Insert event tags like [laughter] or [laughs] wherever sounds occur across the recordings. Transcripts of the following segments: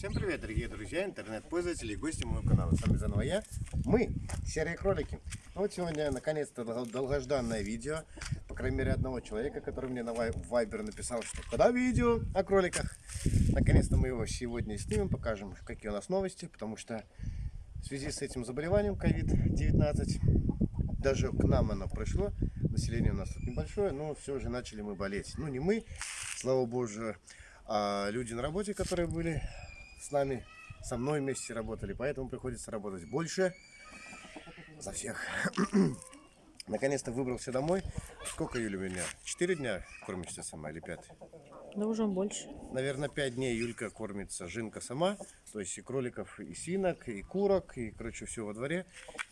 Всем привет, дорогие друзья, интернет-пользователи и гости моего канала. С вами заново я, мы, серые кролики. Ну вот сегодня, наконец-то, дол- долгожданное видео. По крайней мере, одного человека, который мне на Вайбер написал, что когда видео о кроликах. Наконец-то мы его сегодня снимем, покажем, какие у нас новости, потому что в связи с этим заболеванием COVID-19, даже к нам оно пришло, население у нас тут небольшое, но все же начали мы болеть. Ну, не мы, слава богу, а люди на работе, которые были с нами, со мной вместе работали, поэтому приходится работать больше за всех. [clears throat] Наконец-то выбрался домой. Сколько, Юля, у меня? Четыре дня кормишься сама или пять? Да уже больше. Наверное, пять дней Юлька кормится жинка сама. То есть и кроликов, и свинок, и курок, и, короче, все во дворе.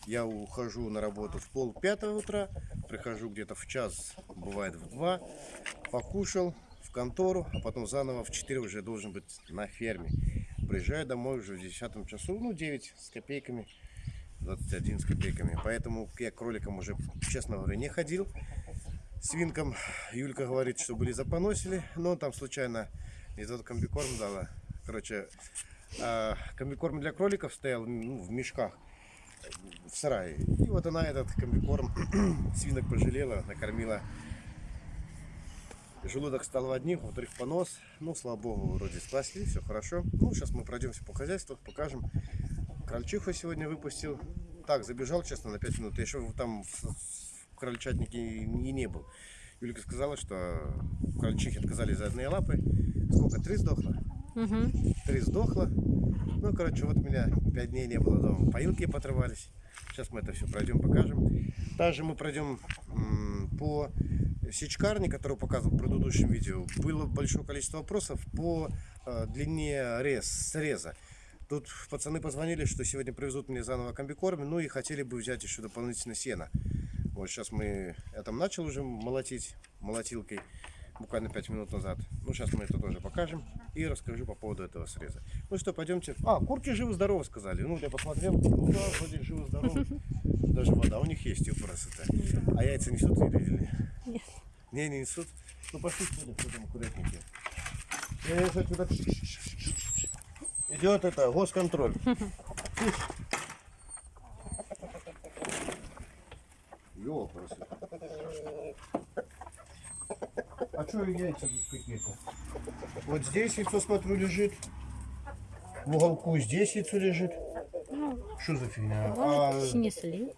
Я ухожу на работу в пол пятого утра, прихожу где-то в час, бывает в два, покушал в контору, а потом заново в 4 уже должен быть на ферме. Приезжаю домой уже в 10 часу, ну 9 с копейками, 21 с копейками. Поэтому я к кроликам уже, честно говоря, не ходил. Свинкам Юлька говорит, что были запоносили, но там случайно из этого комбикорм дала. Короче, а, комбикорм для кроликов стоял ну, в мешках в сарае. И вот она этот комбикорм [clears throat] свинок пожалела, накормила. Желудок стал в одних, во-вторых, понос. Ну, слава богу, вроде спасли, все хорошо. Ну, сейчас мы пройдемся по хозяйству, покажем. Крольчиху сегодня выпустил. Так, забежал, честно, на 5 минут. Я еще там в, крольчатнике и не был. Юлька сказала, что крольчихи отказались за одни лапы. Сколько? Три сдохло? Угу. Три сдохло. Ну, короче, вот у меня пять дней не было дома. Поилки поотрывались. Сейчас мы это все пройдем, покажем. Также мы пройдем по сечкарне, которую показывал в предыдущем видео. Было большое количество вопросов по э, длине рез, среза. Тут пацаны позвонили, что сегодня привезут мне заново комбикорм, ну и хотели бы взять еще дополнительно сено. Вот сейчас мы, я начал уже молотить молотилкой буквально 5 минут назад. Ну, сейчас мы это тоже покажем и расскажу по поводу этого среза. Ну что, пойдемте. А, курки живы-здоровы сказали. Ну, я посмотрел, ну да, вроде живы-здоровы. Даже вода у них есть, юпрасы-то. А яйца несут или Нет. Не, не несут. Ну, пошли сюда, кто там аккуратненько. Э, это туда. Идет это, госконтроль. Ёпрасы. А что яйца тут какие-то? Вот здесь яйцо, смотрю, лежит. В уголку здесь яйцо лежит. Что за фигня? А, снесли.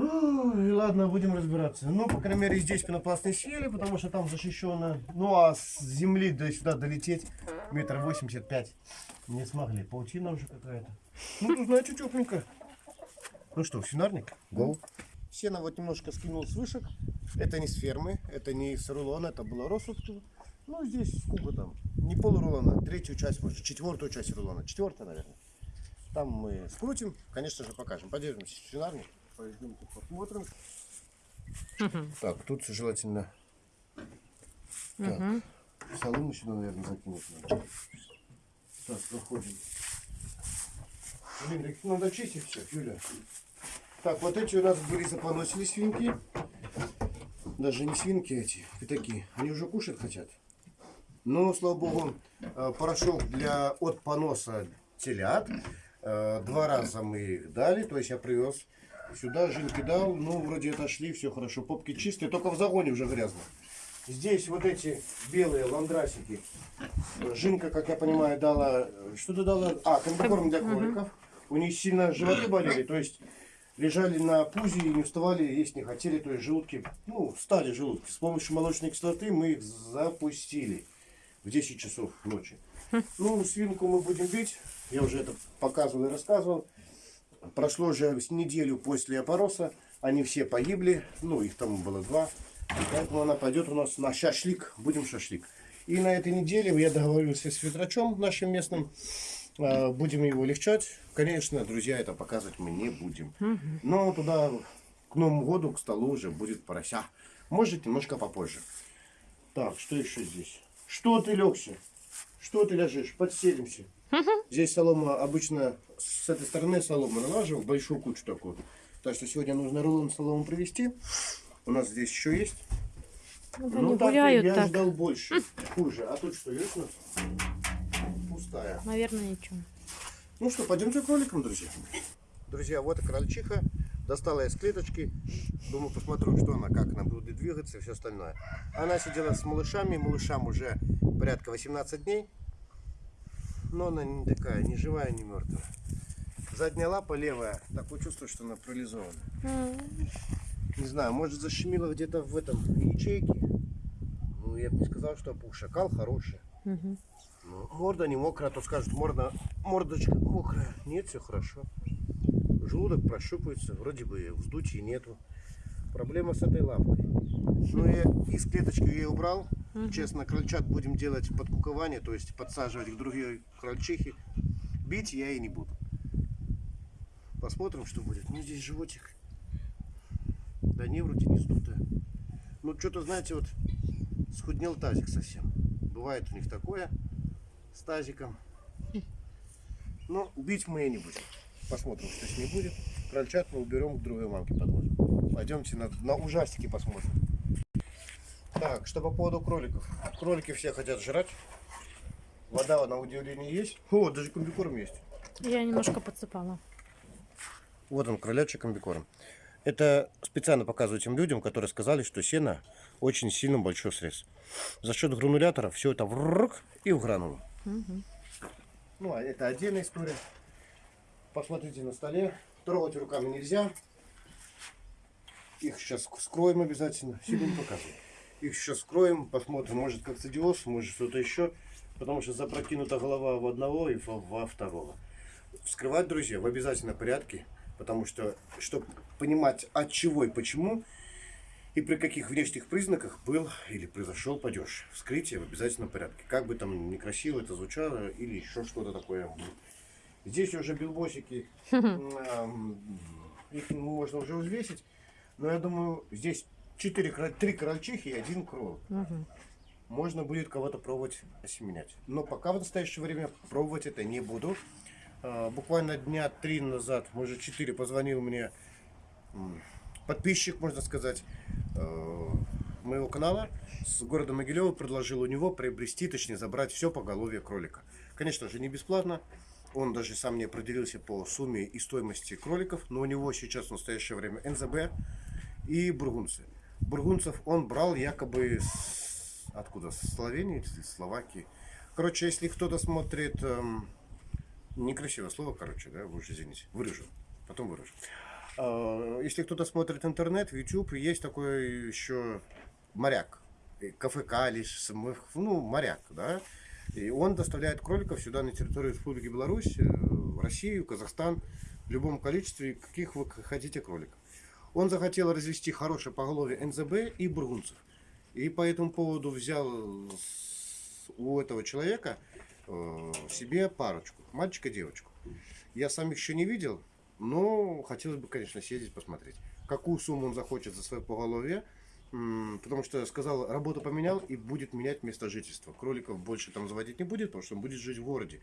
Ну, и ладно, будем разбираться. Ну, по крайней мере, здесь пенопласт не съели, потому что там защищено. Ну, а с земли до сюда долететь метр восемьдесят пять не смогли. Паутина уже какая-то. Ну, тут, значит, тепленько. Ну что, свинарник? Гоу. Сено вот немножко скинул с вышек. Это не с фермы, это не с рулона, это было росовку. Ну, здесь сколько там? Не пол рулона, третью часть, может, четвертую часть рулона. Четвертая, наверное. Там мы скрутим, конечно же, покажем. Подержимся свинарник, пойдем тут посмотрим. Так, тут желательно так, солому сюда, наверное, закинуть надо. Так, проходим. Блин, их надо чистить все, Юля. Так, вот эти у нас были заponосили свинки. Даже не свинки эти, пятаки. Они уже кушать хотят. Но, слава богу, э, порошок для от поноса телят. Э, Два раза мы их дали, то есть я привез сюда, жинки дал, ну, вроде отошли, все хорошо, попки чистые, только в загоне уже грязно. Здесь вот эти белые ландрасики. Жинка, как я понимаю, дала, что ты дала? А, комбикорм для кроликов. У них сильно животы болели, то есть лежали на пузе и не вставали, есть не хотели, то есть желудки, ну, стали желудки. С помощью молочной кислоты мы их запустили в 10 часов ночи. [laughs] Ну, свинку мы будем бить, я уже это показывал и рассказывал. Прошло уже неделю после опороса, они все погибли, ну, их там было два. Поэтому она пойдет у нас на шашлик, будем шашлик. И на этой неделе я договорился с ветрачом нашим местным, э, будем его легчать. Конечно, друзья, это показывать мы не будем. Но туда к Новому году, к столу уже будет порося. Может, немножко попозже. Так, что еще здесь? Что ты легся? Что ты лежишь? Подселимся. Здесь солома обычно с этой стороны солома налаживал, большую кучу такую. Так что сегодня нужно рулон солому привезти. У нас здесь еще есть. Ну, Ну так гуляют я так. ждал больше. Хуже. А тут что есть у нас? Пустая. наверное, ничего. Ну что, пойдемте к кроликам, друзья. Друзья, вот и крольчиха. Достала из клеточки. Думаю, посмотрю, что она, как она будет двигаться и все остальное. Она сидела с малышами. Малышам уже порядка 18 дней. Но она не такая, не живая, не мертвая. Задняя лапа левая. Такое чувство, что она парализована. Не знаю, может защемило где-то в этом ячейке. Ну, я бы не сказал, что опух. Шакал хороший. Мгм. Ну, морда не мокрая, а то скажут, морда, мордочка мокрая. Нет, все хорошо. Желудок прощупывается, вроде бы вздутия нету. Проблема с этой лапкой. Ну, я из клеточки ее убрал. Честно, крольчат будем делать подкукование, то есть подсаживать к другой крольчихе. Бить я и не буду. Посмотрим, что будет. Ну, здесь животик. Да не, вроде не сдутая. Ну, что-то, знаете, вот схуднел тазик совсем. Бывает у них такое с тазиком. Но бить мы и не будем. Посмотрим, что с ней будет. Крольчат мы уберем к другой мамке подложим. Пойдемте на, на ужастики посмотрим. Так, что по поводу кроликов. Кролики все хотят жрать. Вода на удивление есть. О, даже комбикорм есть. Я немножко подсыпала. Вот он, кролячий комбикорм. Это специально показываю тем людям, которые сказали, что сено очень сильно большой срез. За счет гранулятора все это врк и в гранулу. Мгм. Ну, а это отдельная история. Посмотрите на столе. Трогать руками нельзя. Их сейчас скроем обязательно. Не показываю. Их сейчас скроем, посмотрим, может как цидиоз, может что-то еще. Потому что запрокинута голова в одного и во, второго. Вскрывать, друзья, в обязательном порядке. Потому что, чтобы понимать от чего и почему, и при каких внешних признаках был или произошел падеж. Вскрытие в обязательном порядке. Как бы там некрасиво это звучало или еще что-то такое. Здесь уже билбосики, [laughs] их можно уже взвесить. Но я думаю, здесь 4, 3 крольчихи и один кролик. Мгм. Можно будет кого-то пробовать осеменять. Но пока в настоящее время пробовать это не буду. А, Буквально дня три назад, может четыре, позвонил мне подписчик, можно сказать, э, моего канала с города Могилева, предложил у него приобрести, точнее забрать все поголовье кролика. Конечно же, не бесплатно. Он даже сам не определился по сумме и стоимости кроликов, но у него сейчас в настоящее время НЗБ и бургунцы. Бургунцев он брал якобы с... откуда? С Словении, из Словакии. Короче, если кто-то смотрит... эм, некрасивое слово, короче, да, вы уж извините. Вырежу. Потом вырежу. А, Если кто-то смотрит интернет, YouTube, есть такой еще моряк. КФК лишь, ну, моряк, да. И он доставляет кроликов сюда на территорию Республики Беларусь, э, в Россию, Казахстан, в любом количестве, каких вы хотите кроликов. Он захотел развести хорошее поголовье НЗБ и бургунцев. И по этому поводу взял у этого человека э, себе парочку, мальчика и девочку. Я сам их еще не видел, но хотелось бы, конечно, съездить посмотреть. Какую сумму он захочет за свое поголовье, потому что сказал, работу поменял и будет менять место жительства. Кроликов больше там заводить не будет, потому что он будет жить в городе.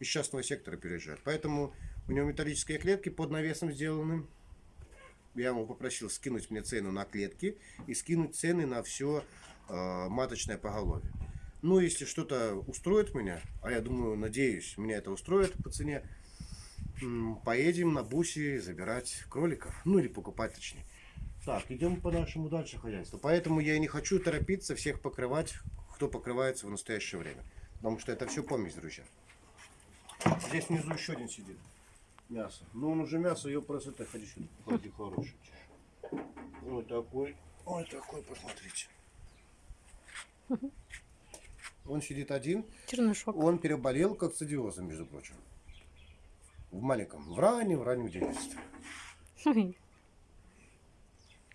Из частного сектора переезжает. Поэтому у него металлические клетки под навесом сделаны. Я ему попросил скинуть мне цену на клетки и скинуть цены на все маточное поголовье. Ну, если что-то устроит меня, а я думаю, надеюсь, меня это устроит по цене, поедем на бусе забирать кроликов. Ну, или покупать точнее. Так, идем по нашему дальше хозяйству. Поэтому я и не хочу торопиться всех покрывать, кто покрывается в настоящее время. Потому что это все помесь, друзья. Здесь внизу еще один сидит. Мясо. Ну, он уже мясо, ее просто так ходи сюда. Ходи, хороший. Вот такой. Ой, такой, посмотрите. Он сидит один. Чернышок. Он переболел как цидиозом, между прочим. В маленьком, в раннем, раннем детстве.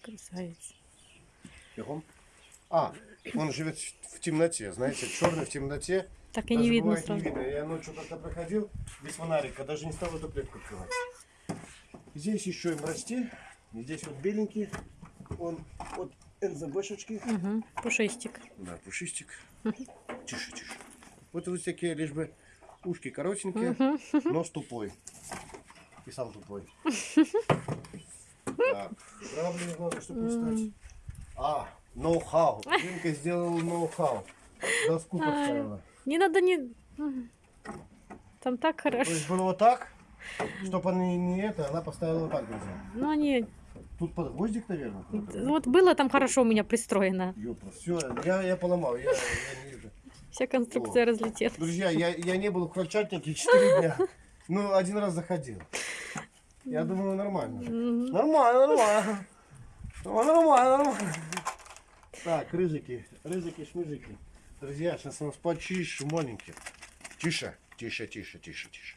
Красавец. Бегом. А, он живет в темноте, знаете, черный в темноте. Так и Даже не видно бывает сразу. Не видно. Я ночью как-то проходил без фонарика, даже не стал эту клетку открывать. Здесь еще им расти. Здесь вот беленький. Он от НЗБшечки. Угу. Пушистик. Да, пушистик. Тише, тише. Вот вот такие лишь бы ушки коротенькие, нос тупой. И сам тупой. [laughs] Так, грабли не надо, чтобы не стать. А, ноу-хау. Динка сделала ноу-хау. Доску поставила. Не надо не... Там так То хорошо. есть было вот так, чтобы она не это, она поставила вот так, друзья. Ну, они... Тут под гвоздик, наверное. Вот было там хорошо у меня пристроено. Все, я, я поломал, я, я не вижу. Вся конструкция разлетелась. Друзья, я, я не был в крольчатнике 4 дня. Ну, один раз заходил. Я думаю, нормально. Нормально, нормально. Нормально, нормально. Так, рыжики, рыжики, шмыжики. Друзья, сейчас у нас почище, маленькие. Тише, тише, тише, тише, тише.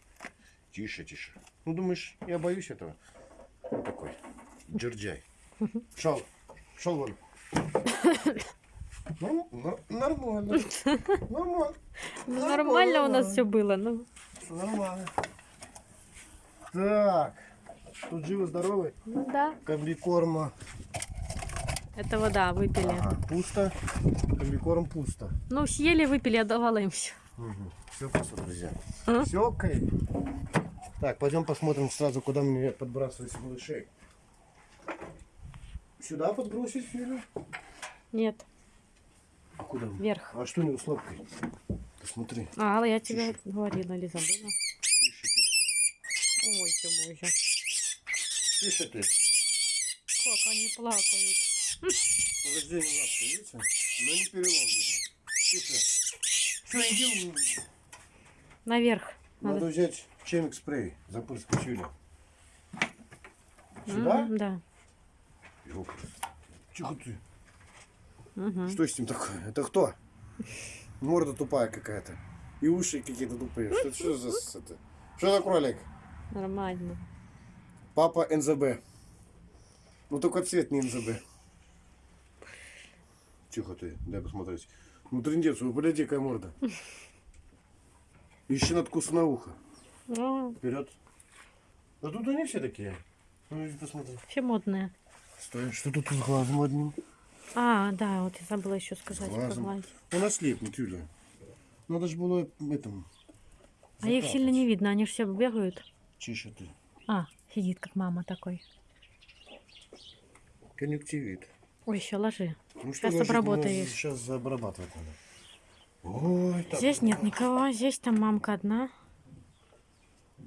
Тише, тише. Ну, думаешь, я боюсь этого? Вот такой. Джерджай. Шел. Шел вон. Норм- нор- Нормально. Нормально. Ну, нормально у нас все было. Ну, Нормально. Так. Тут живы-здоровы. ну да. Комбикорма Это вода, выпили. ага, пусто. Комбикорм пусто. Ну, съели, выпили, я давала им все. Все пусто, друзья. А? Все окей. Так, пойдем посмотрим сразу, куда мне подбрасывать малышей. Сюда подбросить или? Нет, А куда? вверх. А что не с лапкой? Посмотри. А, я тебе говорила или забыла. Тише, тише, Ой, ты боже. тише. Тише ты. Как они плакают. Повреждение лапки, видите? Но не перелом видно. Тише. Что, иди. Наверх. Надо Надо. взять чемик спрей, запрыскать Юля. Сюда? Мгм, Да. Ёпрст. Тихо ты. Мгм. Что с ним такое? Это кто? Морда тупая какая-то. И уши какие-то тупые. Что, что за это? Что за кролик? Нормально. Папа НЗБ. Ну только цвет не НЗБ. Тихо ты, дай посмотреть. Ну трындец, вы погляди, какая морда. [laughs] Еще надкуса на ухо. Ну, Вперед. Да тут они все такие. Ну посмотри. все модные. Стой, что тут с глазом одним? А, да, вот я забыла еще сказать про Глазом. глаз. У нас слепнет, Юля. Надо же было этому. А их сильно не видно, они же все бегают. Чище ты. А, сидит как мама такой. Конъюнктивит. Ой, еще ложи. Ну Сейчас ложить, обработаешь. Сейчас обрабатывать надо. Ой, так. Здесь нет никого, здесь там мамка одна.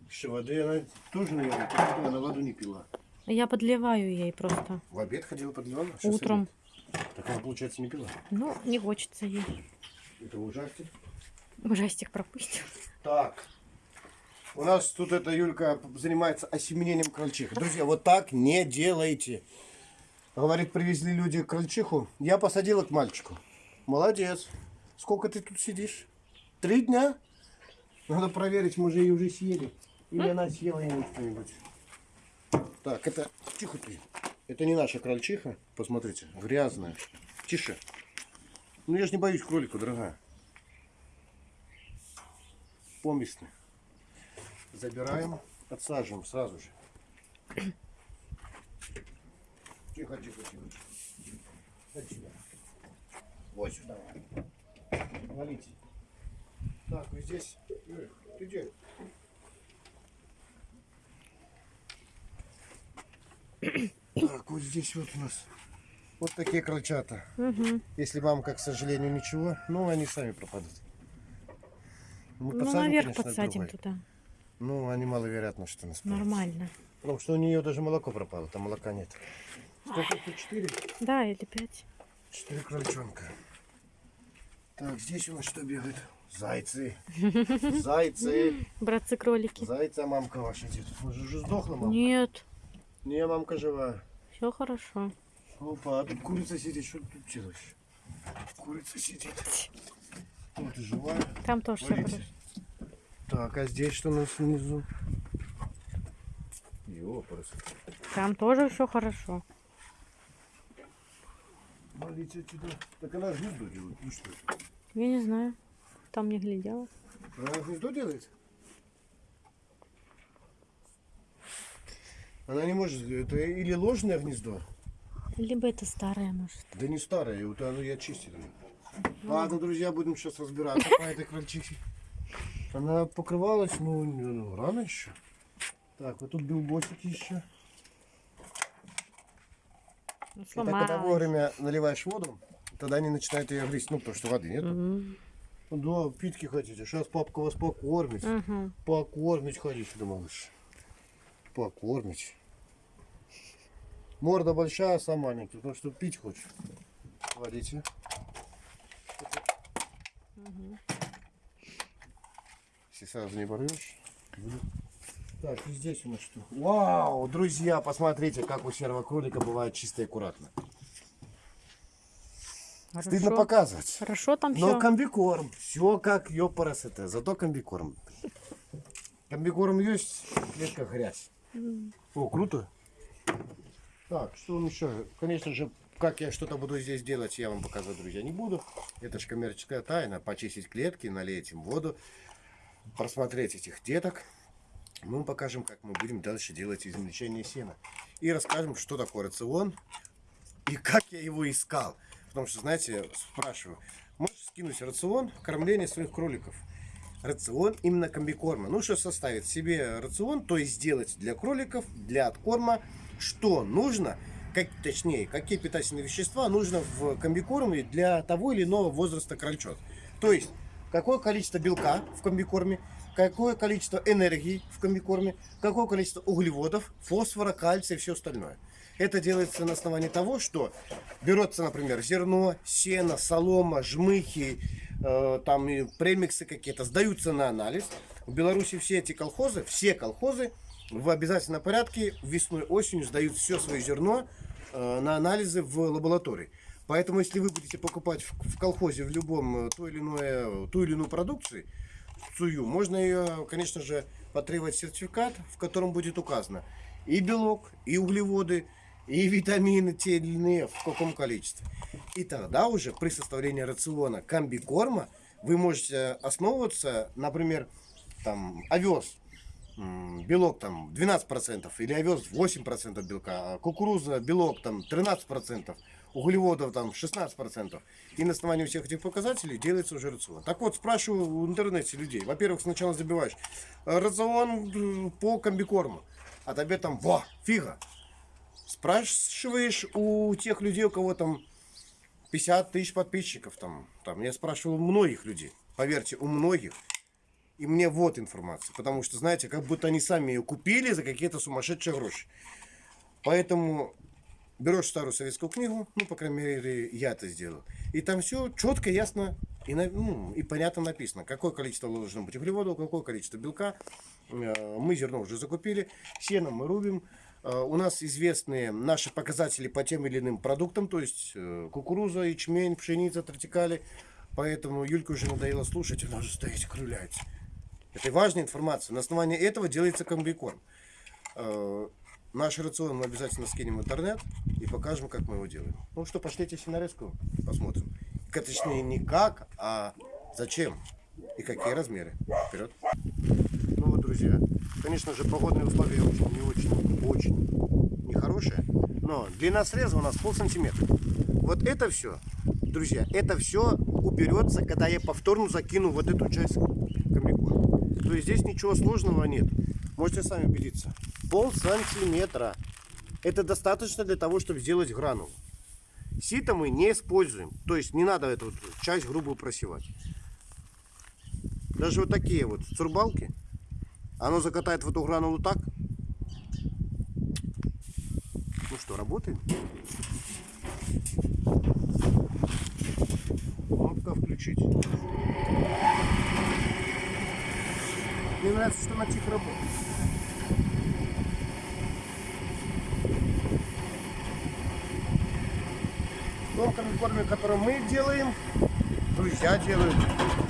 Еще воды она тоже, наверное, пила, она воду не пила. Я подливаю ей просто В обед ходила подливала? Сейчас утром. обед. Так она, получается, не пила. Ну, не хочется ей. Это ужастик. Ужастик пропустил. Так. У нас тут эта Юлька занимается осеменением крольчихи. Друзья, вот так не делайте. Говорит, привезли люди крольчиху. Я посадила к мальчику. Молодец. Сколько ты тут сидишь? Три дня? Надо проверить, мы же ее уже съели. Или она съела ей что-нибудь. Так, это... Тихо ты. Это не наша крольчиха. Посмотрите, грязная. Тише. Ну я же не боюсь кролика, дорогая. Поместный. Забираем, отсаживаем сразу же. Тихо, тихо, тихо. Вот сюда. Вот сюда. Валите. Так, вы здесь. Юрий, ты где? Так, вот здесь вот у нас вот такие крольчата. Угу. Если мамка, к сожалению, ничего, ну они сами пропадут. Мы Ну, подсадим, наверх конечно, подсадим другой. туда. Ну, они маловероятно, что нас Нормально. Потому что у нее даже молоко пропало, там молока нет. Сколько тут? Четыре? Да, или пять. Четыре крольчонка. Так, здесь у нас что бегает? Зайцы. [laughs] Зайцы. Братцы-кролики. Зайца мамка ваша? Может, уже сдохла мамка? Нет, Не, мамка жива. все хорошо. Опа, а тут курица сидит. Что ты тут делаешь? Курица сидит. Вот и живая. Там тоже все Валите. хорошо. Так, а здесь что у нас внизу? Ёпрст. Там тоже все хорошо. Валите отсюда. Так она гнездо делает. Ну что? Я не знаю. Там не глядела. Она гнездо делает? Она не может, это или ложное гнездо, Либо это старое, может. да не старое, вот оно я чистил. Ладно, друзья, будем сейчас разбираться по этой крольчихе. Она покрывалась, ну, ну, рано еще. Так, вот тут билбосики еще. Ну, так, когда сломалась. вовремя наливаешь воду, тогда они начинают ее грызть, ну, потому что воды нет. Мгм. Да, питки хотите. Сейчас папка вас покормит. Угу. Покормить хотите, да, малыш. Покормить. Морда большая, сам маленький, потому что пить хочет. Смотрите. Если сразу не порвешь. будет. Так, и здесь у нас что? Вау, друзья, посмотрите, как у серого кролика бывает чисто и аккуратно. Стыдно Хорошо. показывать. Хорошо там Но все. комбикорм. Все как ёпарасете. Зато комбикорм. Комбикорм есть, клетка грязь. О, круто. Так, что он еще? Конечно же, как я что-то буду здесь делать, я вам показывать, друзья, не буду. Это же коммерческая тайна. Почистить клетки, налить им воду, просмотреть этих деток. Мы вам покажем, как мы будем дальше делать измельчение сена. И расскажем, что такое рацион и как я его искал. Потому что, знаете, спрашиваю, можешь скинуть рацион кормления своих кроликов? Рацион именно комбикорма. Ну, что составить себе рацион, то есть сделать для кроликов, для откорма, что нужно, как, точнее, какие питательные вещества нужно в комбикорме для того или иного возраста крольчат. То есть, какое количество белка в комбикорме, какое количество энергии в комбикорме, какое количество углеводов, фосфора, кальция и все остальное. Это делается на основании того, что берется, например, зерно, сено, солома, жмыхи, э, там и премиксы какие-то, сдаются на анализ. В Беларуси все эти колхозы, все колхозы в обязательном порядке весной, осенью сдают все свое зерно э, на анализы в лаборатории. Поэтому, если вы будете покупать в, в колхозе в любом э, то или иное, ту или иную продукцию, сую, можно ее, конечно же, потребовать сертификат, в котором будет указано и белок, и углеводы, и витамины те или иные, в каком количестве. И тогда уже при составлении рациона комбикорма вы можете основываться, например, там овес, белок там 12% или овес 8% белка, кукуруза, белок там 13%, углеводов там 16%. И на основании всех этих показателей делается уже рацион. Так вот, спрашиваю в интернете людей. Во-первых, сначала забиваешь э, рацион э, по комбикорму. А тебе там, во, фига. Спрашиваешь у тех людей, у кого там 50 тысяч подписчиков. Там, там, я спрашивал у многих людей. Поверьте, у многих. И мне вот информация. Потому что, знаете, как будто они сами ее купили за какие-то сумасшедшие гроши. Поэтому берешь старую советскую книгу, ну, по крайней мере, я это сделал. И там все четко, ясно и, ну, и понятно написано, какое количество должно быть углеводов, какое количество белка. Э, Мы зерно уже закупили, сено мы рубим. Э, У нас известны наши показатели по тем или иным продуктам, то есть э, кукуруза, ячмень, пшеница, тортикали. Поэтому Юльке уже надоело слушать, она уже стоит, крыляется. Это важная информация. На основании этого делается комбикорм. Наш рацион мы обязательно скинем в интернет и покажем, как мы его делаем. Ну что, пошлите синарезку, посмотрим. К- Точнее, не как, а зачем и какие размеры. Вперед. Ну вот, друзья, конечно же, погодные условия очень, не очень, очень нехорошие. Но длина среза у нас пол сантиметра. Вот это все, друзья, это все уберется, когда я повторно закину вот эту часть комбикорма. То есть здесь ничего сложного нет. Можете сами убедиться. Пол сантиметра. Это достаточно для того, чтобы сделать гранулу. Сито мы не используем. То есть не надо эту вот часть грубую просевать. Даже вот такие вот цурбалки. Оно закатает в эту гранулу так. Ну что, работаем? Кнопка включить. Мне нравится, что она тихо работает. В том комбикорме, который мы делаем, друзья делают,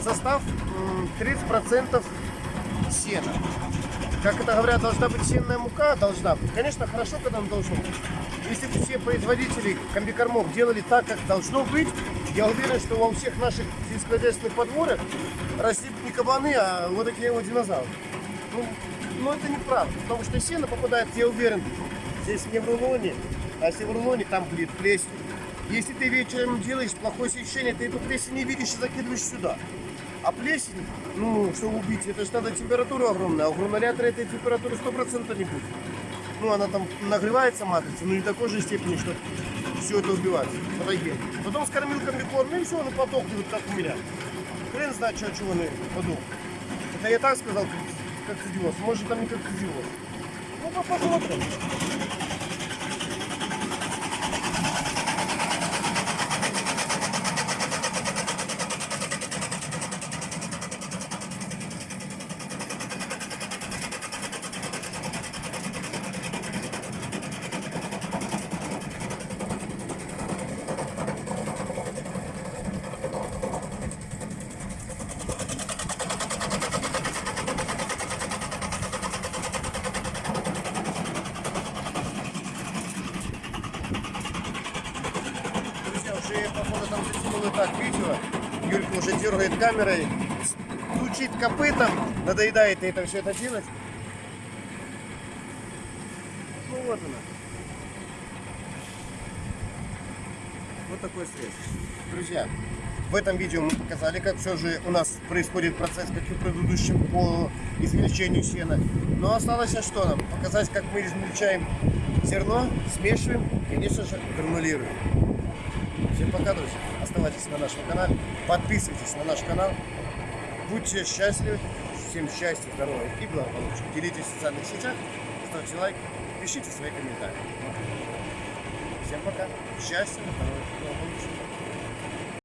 состав м, 30% сена. Как это говорят, должна быть сенная мука, должна быть. Конечно, хорошо, когда она должна быть. Если бы все производители комбикормов делали так, как должно быть, я уверен, что во всех наших сельскохозяйственных подворьях росли бы не кабаны, а вот такие вот динозавры. Ну, но это неправда, потому что сено попадает, я уверен, здесь не в рулоне, а если в рулоне, там будет плесень. Если ты вечером делаешь плохое освещение, ты эту плесень не видишь и закидываешь сюда. А плесень, ну, чтобы убить, это же надо температура огромная, а у гранулятора этой температуры 100% не будет. Ну, она там нагревается матрица, но не такой же степени, что все это убивать. Фотоген. Потом скормил комбикорм, ну и все, он и как у меня. Хрен знает, что, чего он подул. Это я так сказал, как, как идиот. Может, там не как идиот. Ну, посмотрим. Друзья, уже, походу, там засунули так видео. Юлька уже дергает камерой, стучит копытом, надоедает ей это все это делать. Ну вот она. Вот такой срез. Друзья, в этом видео мы показали, как все же у нас происходит процесс, как и в предыдущем по измельчению сена. Но осталось что нам? Показать, как мы измельчаем зерно, смешиваем и, конечно же, гранулируем. Всем пока, друзья. Оставайтесь на нашем канале, подписывайтесь на наш канал. Будьте счастливы, всем счастья, здоровья и благополучия. Делитесь в социальных сетях, ставьте лайк, пишите свои комментарии. Всем пока. Счастья, здоровья и благополучия.